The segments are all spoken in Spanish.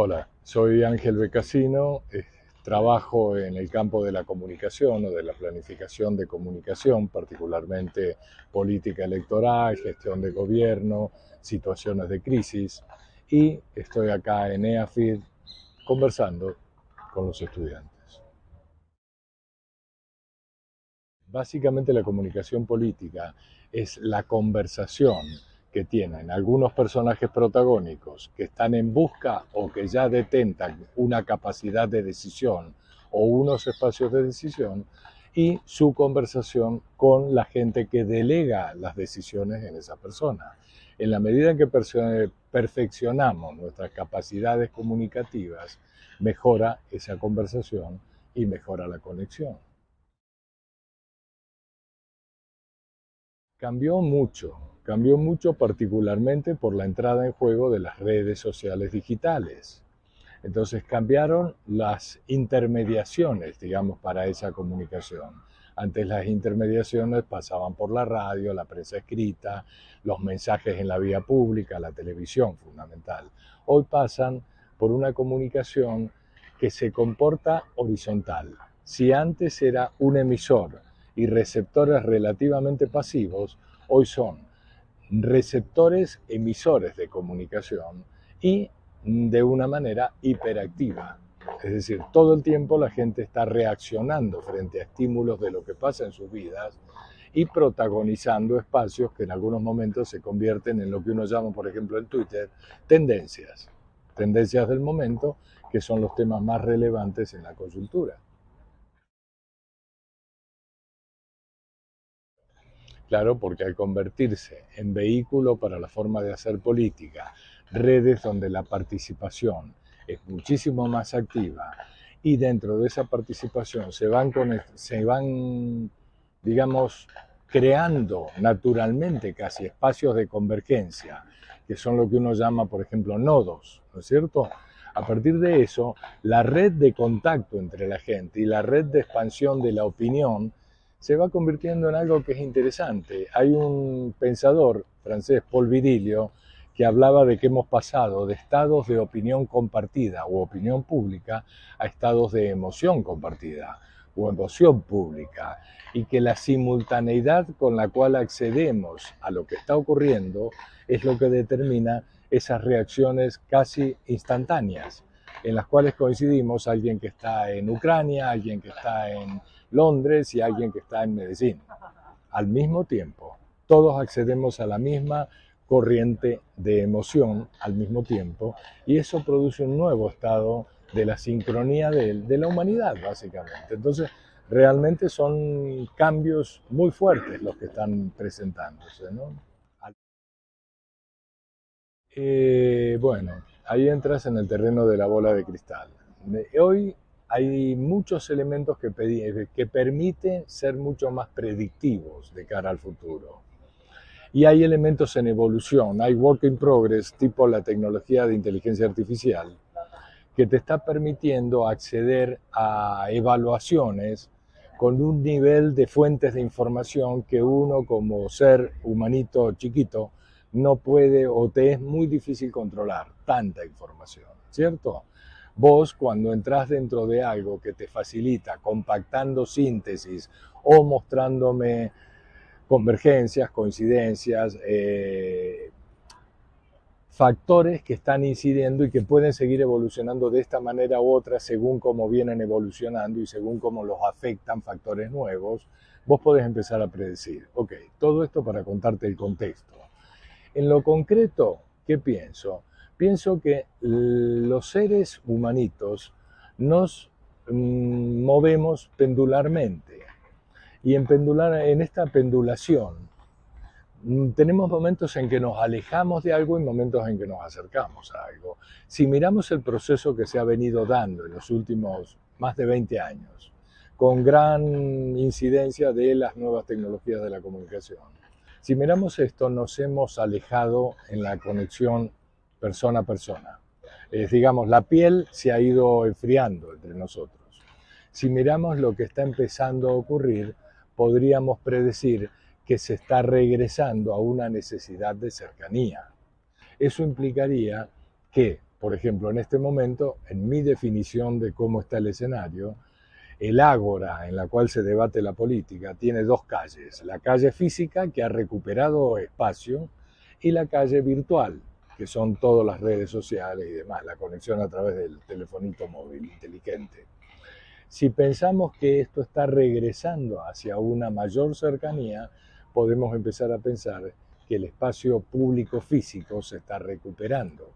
Hola, soy Ángel Becasino, eh, trabajo en el campo de la comunicación o de la planificación de comunicación, particularmente política electoral, gestión de gobierno, situaciones de crisis y estoy acá en EAFID conversando con los estudiantes. Básicamente la comunicación política es la conversación que tienen algunos personajes protagónicos que están en busca o que ya detentan una capacidad de decisión o unos espacios de decisión y su conversación con la gente que delega las decisiones en esa persona. En la medida en que perfeccionamos nuestras capacidades comunicativas, mejora esa conversación y mejora la conexión. Cambió mucho cambió mucho particularmente por la entrada en juego de las redes sociales digitales. Entonces cambiaron las intermediaciones, digamos, para esa comunicación. Antes las intermediaciones pasaban por la radio, la prensa escrita, los mensajes en la vía pública, la televisión fundamental. Hoy pasan por una comunicación que se comporta horizontal. Si antes era un emisor y receptores relativamente pasivos, hoy son receptores emisores de comunicación y de una manera hiperactiva. Es decir, todo el tiempo la gente está reaccionando frente a estímulos de lo que pasa en sus vidas y protagonizando espacios que en algunos momentos se convierten en lo que uno llama, por ejemplo, en Twitter, tendencias. Tendencias del momento que son los temas más relevantes en la coyuntura. Claro, porque al convertirse en vehículo para la forma de hacer política, redes donde la participación es muchísimo más activa y dentro de esa participación se van, digamos, creando naturalmente casi espacios de convergencia, que son lo que uno llama, por ejemplo, nodos, ¿no es cierto? A partir de eso, la red de contacto entre la gente y la red de expansión de la opinión se va convirtiendo en algo que es interesante. Hay un pensador francés, Paul Virilio, que hablaba de que hemos pasado de estados de opinión compartida o opinión pública a estados de emoción compartida o emoción pública y que la simultaneidad con la cual accedemos a lo que está ocurriendo es lo que determina esas reacciones casi instantáneas en las cuales coincidimos alguien que está en Ucrania, alguien que está en Londres y alguien que está en Medellín. Al mismo tiempo, todos accedemos a la misma corriente de emoción al mismo tiempo y eso produce un nuevo estado de la sincronía de, la humanidad, básicamente. Entonces, realmente son cambios muy fuertes los que están presentándose. Eh, bueno, ahí entras en el terreno de la bola de cristal. Hoy hay muchos elementos que, que permiten ser mucho más predictivos de cara al futuro. Y hay elementos en evolución, hay work in progress, tipo la tecnología de inteligencia artificial, que te está permitiendo acceder a evaluaciones con un nivel de fuentes de información que uno como ser humanito chiquito no puede o te es muy difícil controlar tanta información, ¿cierto? Vos cuando entras dentro de algo que te facilita compactando síntesis o mostrándome convergencias, coincidencias, eh, factores que están incidiendo y que pueden seguir evolucionando de esta manera u otra según cómo vienen evolucionando y según cómo los afectan factores nuevos, vos podés empezar a predecir. Ok, todo esto para contarte el contexto. En lo concreto, ¿qué pienso? pienso que los seres humanitos nos mm, movemos pendularmente. Y en, esta pendulación mm, tenemos momentos en que nos alejamos de algo y momentos en que nos acercamos a algo. Si miramos el proceso que se ha venido dando en los últimos más de 20 años, con gran incidencia de las nuevas tecnologías de la comunicación, si miramos esto, nos hemos alejado en la conexión persona a persona. digamos, la piel se ha ido enfriando entre nosotros. Si miramos lo que está empezando a ocurrir, podríamos predecir que se está regresando a una necesidad de cercanía. Eso implicaría que, por ejemplo, en este momento, en mi definición de cómo está el escenario, el ágora en la cual se debate la política tiene dos calles, la calle física que ha recuperado espacio y la calle virtual, que son todas las redes sociales y demás, la conexión a través del telefonito móvil inteligente. Si pensamos que esto está regresando hacia una mayor cercanía, podemos empezar a pensar que el espacio público físico se está recuperando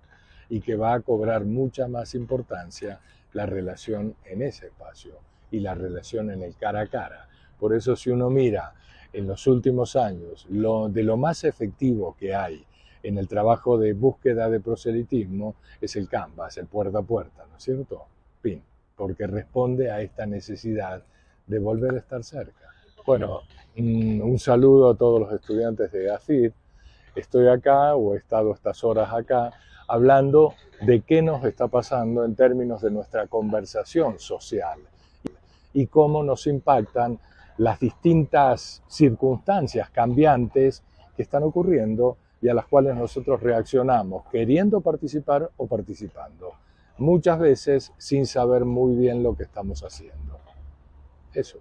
y que va a cobrar mucha más importancia la relación en ese espacio y la relación en el cara a cara. Por eso si uno mira en los últimos años lo, de lo más efectivo que hay en el trabajo de búsqueda de proselitismo es el Canvas, el puerta a puerta, ¿no es cierto? Pin, porque responde a esta necesidad de volver a estar cerca. Bueno, un saludo a todos los estudiantes de AFID. Estoy acá o he estado estas horas acá hablando de qué nos está pasando en términos de nuestra conversación social y cómo nos impactan las distintas circunstancias cambiantes que están ocurriendo y a las cuales nosotros reaccionamos queriendo participar o participando, muchas veces sin saber muy bien lo que estamos haciendo. Eso.